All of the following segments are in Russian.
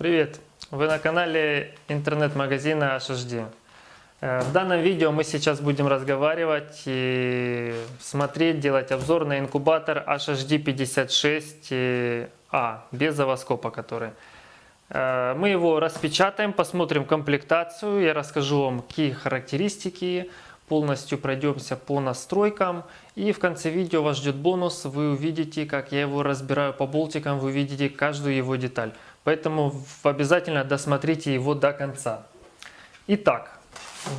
Привет! Вы на канале интернет-магазина HHD. Э, в данном видео мы сейчас будем разговаривать и смотреть, делать обзор на инкубатор HHD56A без завоскопа который. Э, мы его распечатаем, посмотрим комплектацию, я расскажу вам какие характеристики, полностью пройдемся по настройкам. И в конце видео вас ждет бонус, вы увидите, как я его разбираю по болтикам, вы увидите каждую его деталь. Поэтому обязательно досмотрите его до конца. Итак,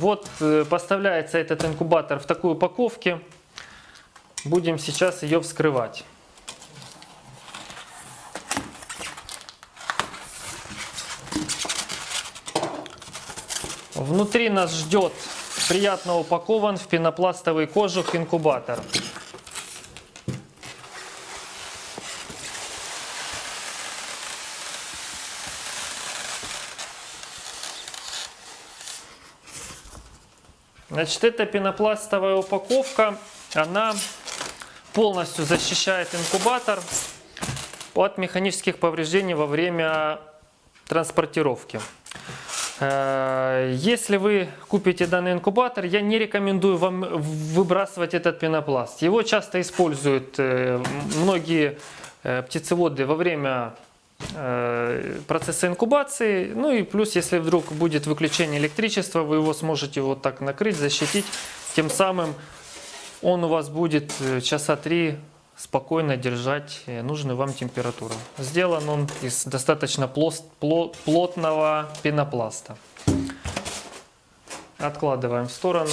вот э, поставляется этот инкубатор в такой упаковке. Будем сейчас ее вскрывать. Внутри нас ждет приятно упакован в пенопластовый кожух инкубатор. Значит, эта пенопластовая упаковка, она полностью защищает инкубатор от механических повреждений во время транспортировки. Э, если вы купите данный инкубатор, я не рекомендую вам выбрасывать этот пенопласт. Его часто используют э, многие э, птицеводы во время процесса инкубации. Ну и плюс, если вдруг будет выключение электричества, вы его сможете вот так накрыть, защитить. Тем самым он у вас будет э, часа три спокойно держать э, нужную вам температуру. Сделан он из достаточно плотного пенопласта. Откладываем в сторону.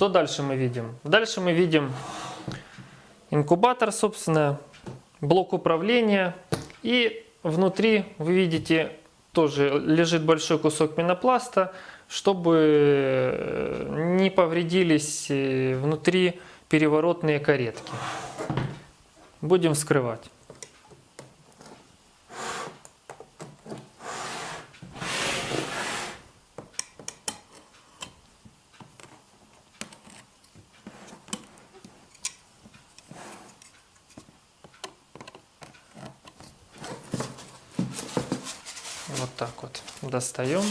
Что дальше мы видим? Дальше мы видим инкубатор, собственно, блок управления. И внутри вы видите тоже лежит большой кусок пенопласта, чтобы э, не повредились э, внутри переворотные каретки. Будем вскрывать. Вот так вот достаем.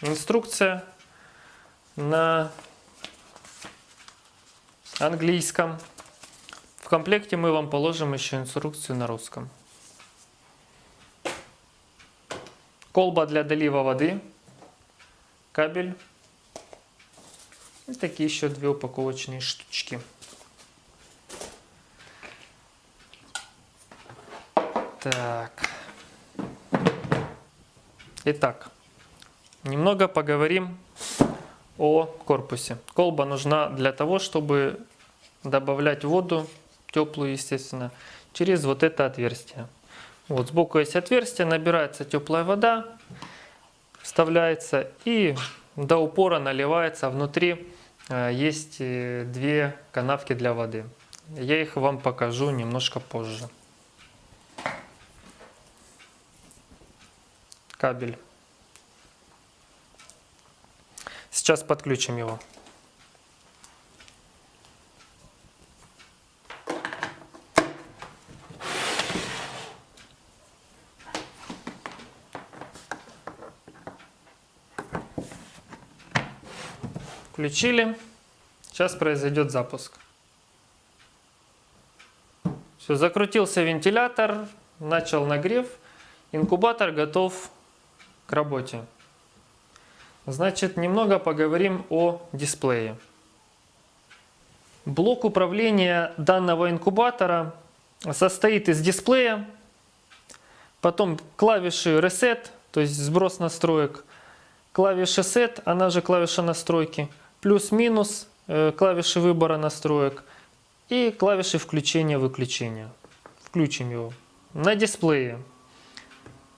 Инструкция на английском. В комплекте мы вам положим еще инструкцию на русском. Колба для долива воды, кабель и такие еще две упаковочные штучки. Так. Итак, немного поговорим о корпусе. Колба нужна для того, чтобы добавлять воду, теплую, естественно, через вот это отверстие. Вот сбоку есть отверстие, набирается теплая вода, вставляется и до упора наливается. Внутри э, есть э, две канавки для воды. Я их вам покажу немножко позже. Кабель. Сейчас подключим его. Включили. Сейчас произойдет запуск. Все, закрутился вентилятор, начал нагрев. Инкубатор готов к работе. Значит, немного поговорим о дисплее. Блок управления данного инкубатора состоит из дисплея, потом клавиши Reset, то есть сброс настроек, клавиши Set, она же клавиша настройки, плюс-минус, э, клавиши выбора настроек и клавиши включения-выключения. Включим его. На дисплее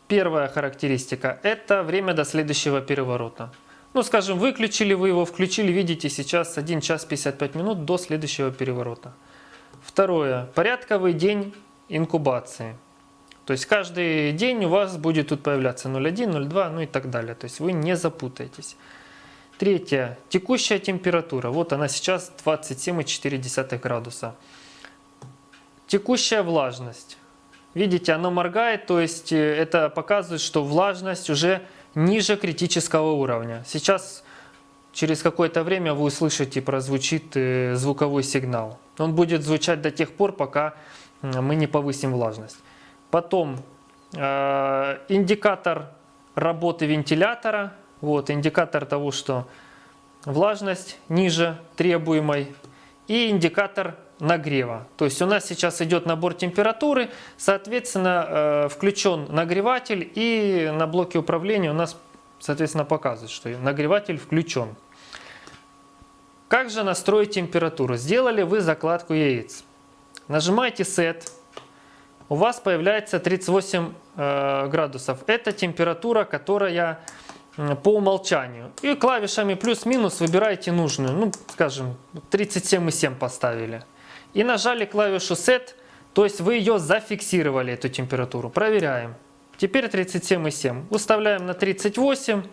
Первая характеристика – это время до следующего переворота. Ну, скажем, выключили вы его, включили, видите, сейчас 1 час 55 минут до следующего переворота. Второе – порядковый день инкубации. То есть каждый день у вас будет тут появляться 0,1, 0,2, ну и так далее. То есть вы не запутаетесь. Третье. Текущая температура. Вот она сейчас 27,4 градуса. Текущая влажность. Видите, оно моргает, то есть э, это показывает, что влажность уже ниже критического уровня. Сейчас через какое-то время вы услышите, прозвучит э, звуковой сигнал. Он будет звучать до тех пор, пока мы не повысим влажность. Потом э, индикатор работы вентилятора. Вот индикатор того, что влажность ниже требуемой. И индикатор нагрева. То есть у нас сейчас идет набор температуры, соответственно, э, включен нагреватель и на блоке управления у нас, соответственно, показывает, что нагреватель включен. Как же настроить температуру? Сделали вы закладку яиц. Нажимаете Set. У вас появляется 38 э, градусов. Это температура, которая по умолчанию. И клавишами плюс-минус выбираете нужную. Ну, скажем, 37,7 поставили. И нажали клавишу Set, то есть вы ее зафиксировали, эту температуру. Проверяем. Теперь 37,7. Выставляем на 38,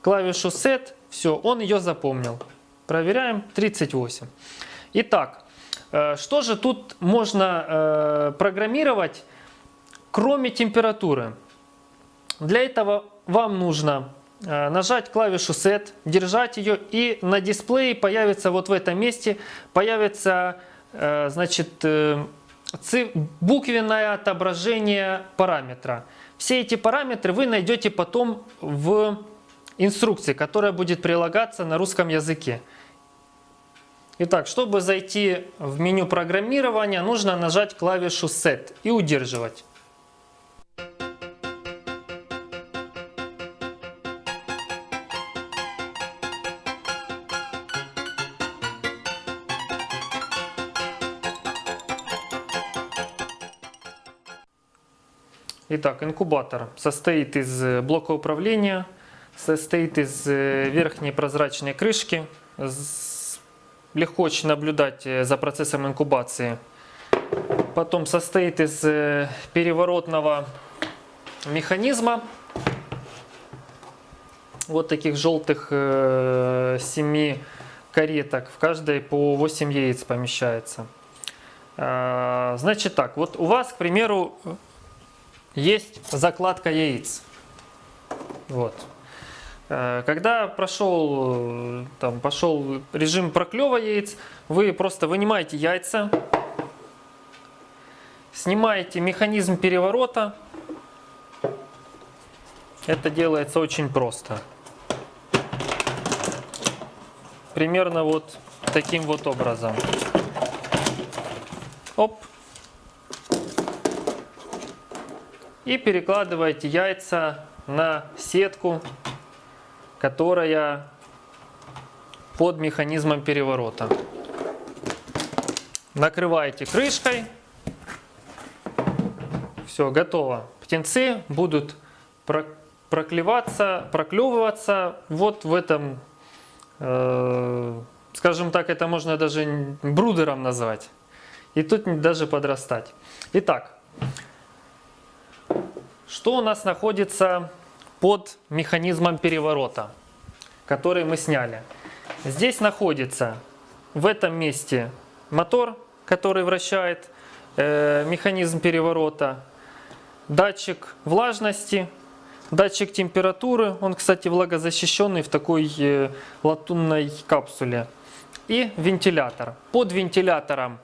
клавишу Set, все, он ее запомнил. Проверяем 38. Итак, э, что же тут можно э, программировать, кроме температуры? Для этого вам нужно э, нажать клавишу Set, держать ее и на дисплее появится вот в этом месте, появится значит, буквенное отображение параметра. Все эти параметры вы найдете потом в инструкции, которая будет прилагаться на русском языке. Итак, чтобы зайти в меню программирования, нужно нажать клавишу Set и удерживать. Итак, инкубатор состоит из блока управления, состоит из верхней прозрачной крышки легко очень наблюдать за процессом инкубации. Потом состоит из переворотного механизма. Вот таких желтых 7 э, кареток. В каждой по 8 яиц помещается. А, значит так, вот у вас, к примеру, есть закладка яиц. Вот. Э, когда прошел, там, пошел режим проклева яиц, вы просто вынимаете яйца, снимаете механизм переворота. Это делается очень просто. Примерно вот таким вот образом. Оп. И перекладываете яйца на сетку которая под механизмом переворота. Накрываете крышкой. Все, готово. Птенцы будут проклеваться, проклевываться вот в этом, э, скажем так, это можно даже брудером назвать. И тут даже подрастать. Итак, что у нас находится под механизмом переворота, который мы сняли. Здесь находится в этом месте мотор, который вращает э, механизм переворота, датчик влажности, датчик температуры, он, кстати, влагозащищенный в такой э, латунной капсуле, и вентилятор. Под вентилятором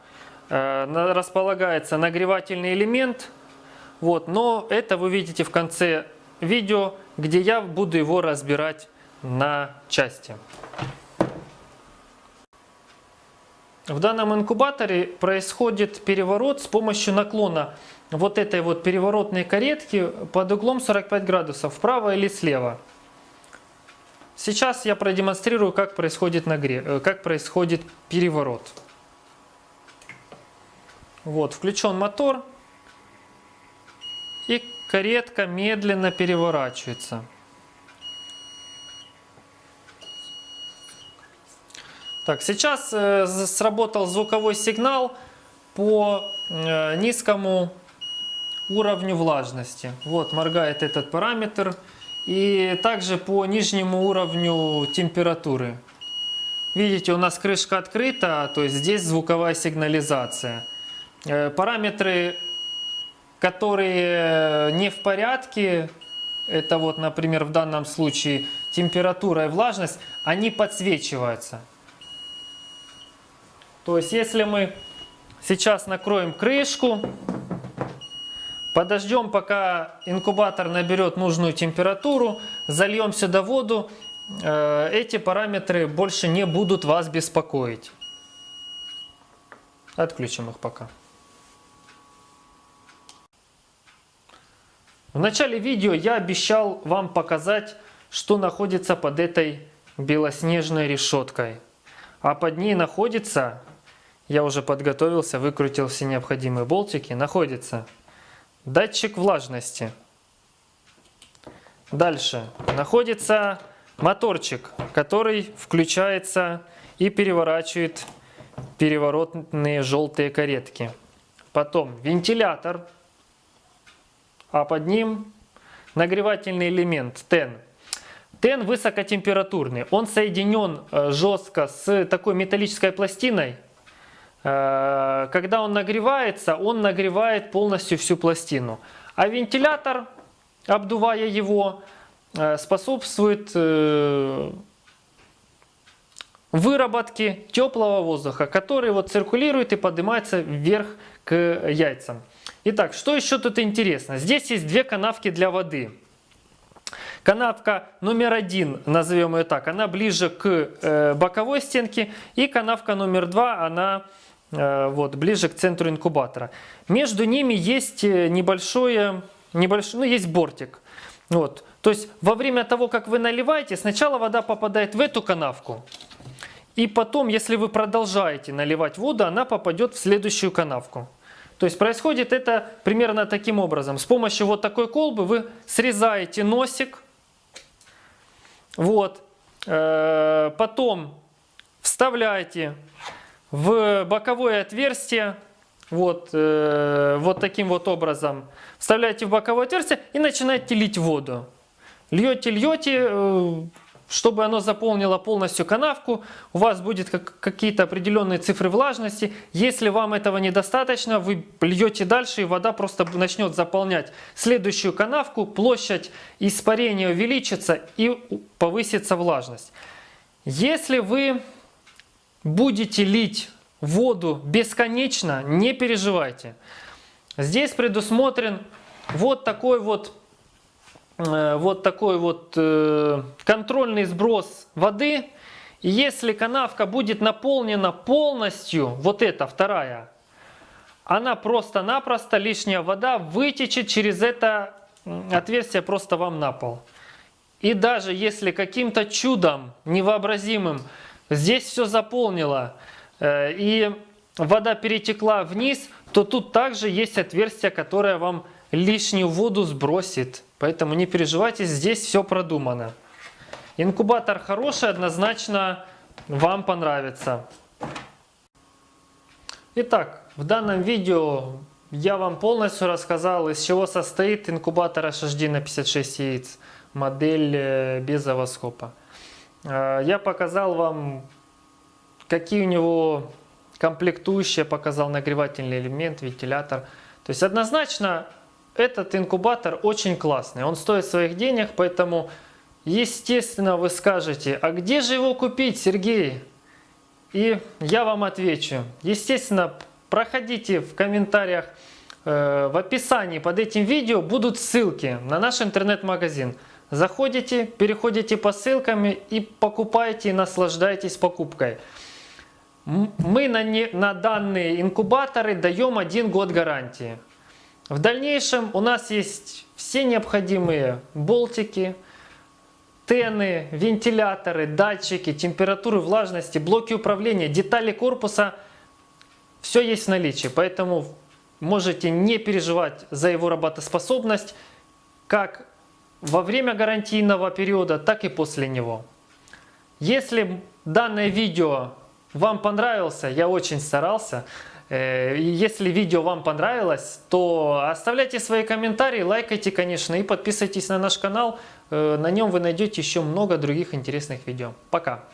э, располагается нагревательный элемент, вот, но это вы видите в конце видео, где я буду его разбирать на части. В данном инкубаторе происходит переворот с помощью наклона вот этой вот переворотной каретки под углом 45 градусов, вправо или слева. Сейчас я продемонстрирую, как происходит, нагрев, э, как происходит переворот. Вот, включен мотор. И каретка медленно переворачивается. Так, сейчас э, сработал звуковой сигнал по э, низкому уровню влажности. Вот моргает этот параметр. И также по нижнему уровню температуры. Видите, у нас крышка открыта, то есть здесь звуковая сигнализация. Э, параметры, которые не в порядке, это вот, например, в данном случае температура и влажность, они подсвечиваются. То есть, если мы сейчас накроем крышку, подождем, пока инкубатор наберет нужную температуру, зальем сюда воду, э, эти параметры больше не будут вас беспокоить. Отключим их пока. В начале видео я обещал вам показать, что находится под этой белоснежной решеткой. А под ней находится, я уже подготовился, выкрутил все необходимые болтики, находится датчик влажности. Дальше находится моторчик, который включается и переворачивает переворотные желтые каретки. Потом вентилятор а под ним нагревательный элемент ТЭН. ТЭН высокотемпературный, он соединен э, жестко с такой металлической пластиной. Э, когда он нагревается, он нагревает полностью всю пластину. А вентилятор, обдувая его, э, способствует выработке теплого воздуха, который вот циркулирует и поднимается вверх к яйцам. Итак, что еще тут интересно? Здесь есть две канавки для воды. Канавка номер один, назовем ее так, она ближе к э, боковой стенке. И канавка номер два, она э, вот, ближе к центру инкубатора. Между ними есть э, небольшое, небольшой, ну, есть бортик. Вот. То есть во время того, как вы наливаете, сначала вода попадает в эту канавку. И потом, если вы продолжаете наливать воду, она попадет в следующую канавку. То есть происходит это примерно таким образом. С помощью вот такой колбы вы срезаете носик. Вот. Э, потом вставляете в боковое отверстие. Вот, э, вот таким вот образом. Вставляете в боковое отверстие и начинаете лить воду. Льете, льете, э, чтобы оно заполнило полностью канавку, у вас будет какие-то определенные цифры влажности. Если вам этого недостаточно, вы льете дальше, и вода просто начнет заполнять следующую канавку, площадь испарения увеличится и повысится влажность. Если вы будете лить воду бесконечно, не переживайте. Здесь предусмотрен вот такой вот вот такой вот э, контрольный сброс воды. Если канавка будет наполнена полностью, вот эта вторая, она просто-напросто, лишняя вода вытечет через это отверстие просто вам на пол. И даже если каким-то чудом невообразимым здесь все заполнило э, и вода перетекла вниз, то тут также есть отверстие, которое вам лишнюю воду сбросит. Поэтому не переживайте, здесь все продумано. Инкубатор хороший, однозначно вам понравится. Итак, в данном видео я вам полностью рассказал, из чего состоит инкубатор HHD на 56 яиц, модель э, без овоскопа. Э, я показал вам, какие у него комплектующие, показал нагревательный элемент, вентилятор. То есть однозначно этот инкубатор очень классный, он стоит своих денег, поэтому, естественно, вы скажете, а где же его купить, Сергей? И я вам отвечу. Естественно, проходите в комментариях, э, в описании под этим видео будут ссылки на наш интернет-магазин. Заходите, переходите по ссылкам и покупайте, и наслаждайтесь покупкой. Мы на, не, на данные инкубаторы даем один год гарантии. В дальнейшем у нас есть все необходимые болтики, тены, вентиляторы, датчики, температуры, влажности, блоки управления, детали корпуса. Все есть в наличии, поэтому можете не переживать за его работоспособность как во время гарантийного периода, так и после него. Если данное видео вам понравился, я очень старался, Если видео вам понравилось, то оставляйте свои комментарии, лайкайте, конечно, и подписывайтесь на наш канал. Э, На нем вы найдете еще много других интересных видео. Пока!